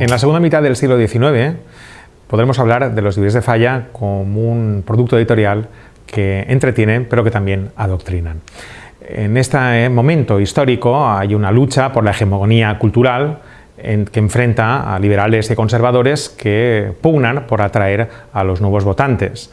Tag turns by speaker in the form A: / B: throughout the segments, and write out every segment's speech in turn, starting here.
A: En la segunda mitad del siglo XIX podremos hablar de los libros de Falla como un producto editorial que entretienen pero que también adoctrinan. En este momento histórico hay una lucha por la hegemonía cultural que enfrenta a liberales y conservadores que pugnan por atraer a los nuevos votantes.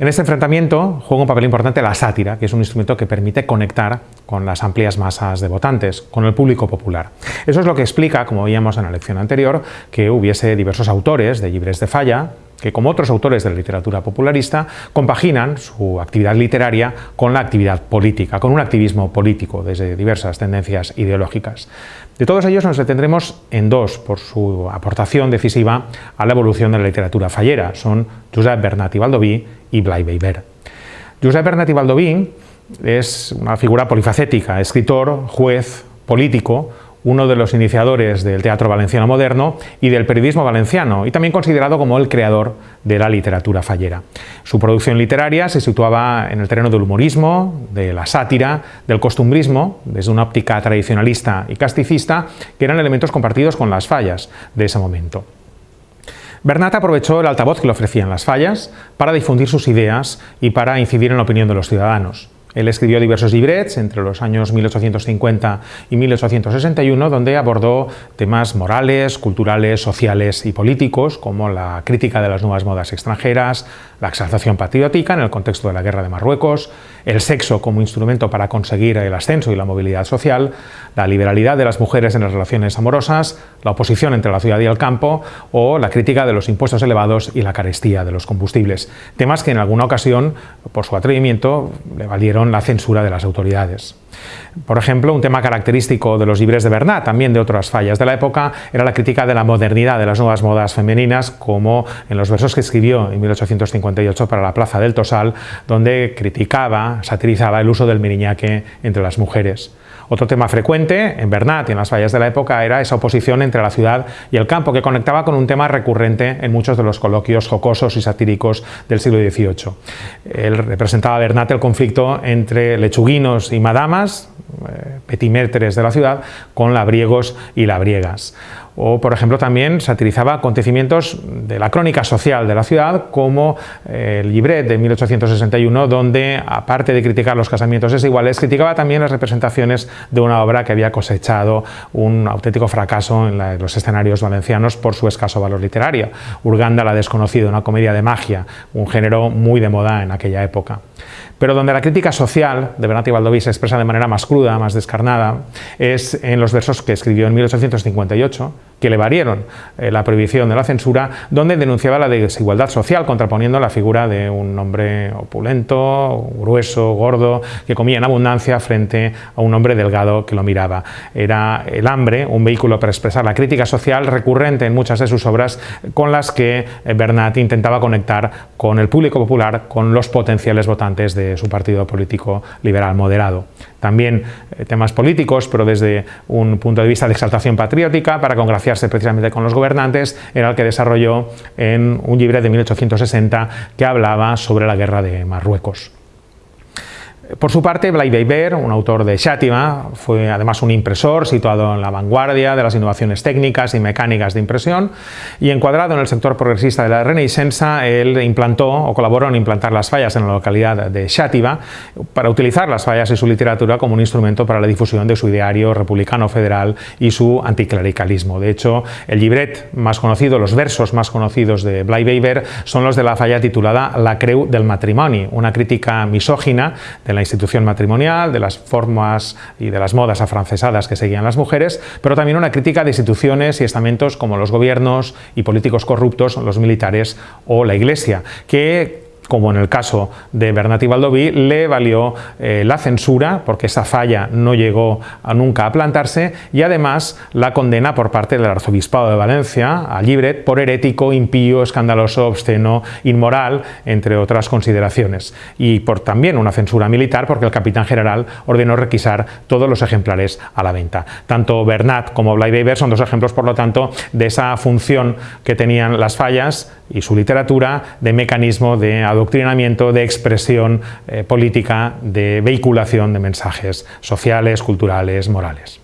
A: En este enfrentamiento juega un papel importante la sátira, que es un instrumento que permite conectar con las amplias masas de votantes, con el público popular. Eso es lo que explica, como veíamos en la lección anterior, que hubiese diversos autores de Libres de Falla, que como otros autores de la literatura popularista compaginan su actividad literaria con la actividad política, con un activismo político desde diversas tendencias ideológicas. De todos ellos nos detendremos en dos por su aportación decisiva a la evolución de la literatura fallera, son Josep Bernat y Baldoví y Blai Weber. Josep Bernat y Baldoví es una figura polifacética, escritor, juez, político, uno de los iniciadores del teatro valenciano moderno y del periodismo valenciano, y también considerado como el creador de la literatura fallera. Su producción literaria se situaba en el terreno del humorismo, de la sátira, del costumbrismo, desde una óptica tradicionalista y casticista, que eran elementos compartidos con las fallas de ese momento. Bernat aprovechó el altavoz que le ofrecían las fallas para difundir sus ideas y para incidir en la opinión de los ciudadanos. Él escribió diversos librets entre los años 1850 y 1861, donde abordó temas morales, culturales, sociales y políticos, como la crítica de las nuevas modas extranjeras, la exaltación patriótica en el contexto de la guerra de Marruecos, el sexo como instrumento para conseguir el ascenso y la movilidad social, la liberalidad de las mujeres en las relaciones amorosas, la oposición entre la ciudad y el campo o la crítica de los impuestos elevados y la carestía de los combustibles. Temas que en alguna ocasión, por su atrevimiento, le valieron la censura de las autoridades. Por ejemplo, un tema característico de los libres de Bernat, también de otras fallas de la época, era la crítica de la modernidad, de las nuevas modas femeninas, como en los versos que escribió en 1858 para la Plaza del Tosal, donde criticaba, satirizaba el uso del miriñaque entre las mujeres. Otro tema frecuente en Bernat y en las fallas de la época era esa oposición entre la ciudad y el campo, que conectaba con un tema recurrente en muchos de los coloquios jocosos y satíricos del siglo XVIII. Él representaba a Bernat el conflicto entre lechuguinos y madamas, eh, petimétres de la ciudad, con labriegos y labriegas o por ejemplo también satirizaba acontecimientos de la crónica social de la ciudad como eh, el libret de 1861 donde aparte de criticar los casamientos desiguales criticaba también las representaciones de una obra que había cosechado un auténtico fracaso en, los escenarios valencianos por su escaso valor literario. Urganda la desconocida, una comedia de magia, un género muy de moda en aquella época. Pero donde la crítica social de Bernat y Baldoví se expresa de manera más cruda, más descarnada, es en los versos que escribió en 1858, que le valieron eh, la prohibición de la censura, donde denunciaba la desigualdad social, contraponiendo la figura de un hombre opulento, grueso, gordo, que comía en abundancia frente a un hombre delgado que lo miraba. Era el hambre un vehículo para expresar la crítica social recurrente en muchas de sus obras, con las que eh, Bernat intentaba conectar con el público popular, con los potenciales votantes de su partido político liberal moderado. También eh, temas políticos, pero desde un punto de vista de exaltación patriótica, para congraciarse precisamente con los gobernantes, era el que desarrolló en un libre de 1860 que hablaba sobre la guerra de Marruecos. Por su parte, Blay Weber, un autor de Xátiva, fue además un impresor situado en la vanguardia de las innovaciones técnicas y mecánicas de impresión y encuadrado en el sector progresista de la Renaissance, él implantó o colaboró en implantar las fallas en la localidad de Xátiva para utilizar las fallas y su literatura como un instrumento para la difusión de su ideario republicano federal y su anticlericalismo. De hecho, el libret más conocido, los versos más conocidos de Blay Weber son los de la falla titulada La creu del matrimoni, una crítica misógina de la institución matrimonial, de las formas y de las modas afrancesadas que seguían las mujeres, pero también una crítica de instituciones y estamentos como los gobiernos y políticos corruptos, los militares o la Iglesia, que como en el caso de Bernat y Baldoví, le valió eh, la censura, porque esa falla no llegó a nunca a plantarse, y además la condena por parte del Arzobispado de Valencia a Libret por herético, impío, escandaloso, obsceno, inmoral, entre otras consideraciones. Y por también una censura militar, porque el capitán general ordenó requisar todos los ejemplares a la venta. Tanto Bernat como Blybeaver son dos ejemplos, por lo tanto, de esa función que tenían las fallas y su literatura de mecanismo de adoctrinamiento, de expresión eh, política, de vehiculación de mensajes sociales, culturales, morales.